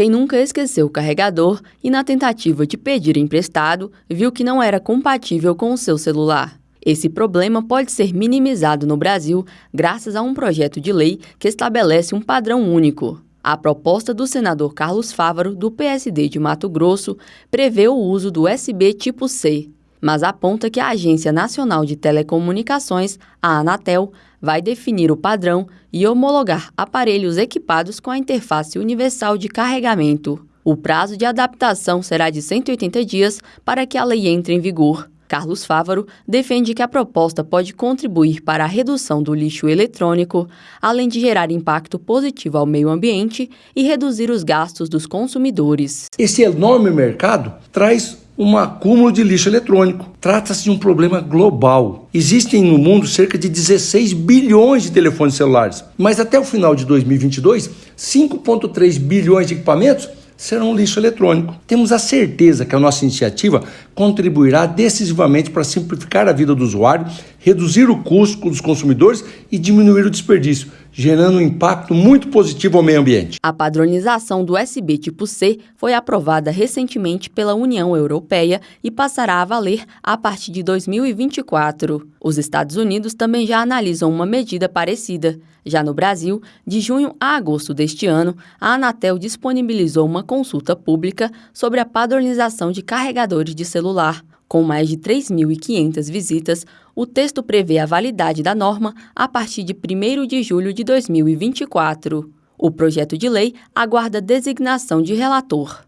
Quem nunca esqueceu o carregador e, na tentativa de pedir emprestado, viu que não era compatível com o seu celular. Esse problema pode ser minimizado no Brasil graças a um projeto de lei que estabelece um padrão único. A proposta do senador Carlos Fávaro, do PSD de Mato Grosso, prevê o uso do USB tipo C, mas aponta que a Agência Nacional de Telecomunicações, a Anatel, vai definir o padrão e homologar aparelhos equipados com a interface universal de carregamento. O prazo de adaptação será de 180 dias para que a lei entre em vigor. Carlos Fávaro defende que a proposta pode contribuir para a redução do lixo eletrônico, além de gerar impacto positivo ao meio ambiente e reduzir os gastos dos consumidores. Esse enorme mercado traz um acúmulo de lixo eletrônico. Trata-se de um problema global. Existem no mundo cerca de 16 bilhões de telefones celulares, mas até o final de 2022, 5,3 bilhões de equipamentos serão lixo eletrônico. Temos a certeza que a nossa iniciativa contribuirá decisivamente para simplificar a vida do usuário, reduzir o custo dos consumidores e diminuir o desperdício, gerando um impacto muito positivo ao meio ambiente. A padronização do USB tipo C foi aprovada recentemente pela União Europeia e passará a valer a partir de 2024. Os Estados Unidos também já analisam uma medida parecida. Já no Brasil, de junho a agosto deste ano, a Anatel disponibilizou uma consulta pública sobre a padronização de carregadores de celular. Com mais de 3.500 visitas, o texto prevê a validade da norma a partir de 1 de julho de 2024. O projeto de lei aguarda designação de relator.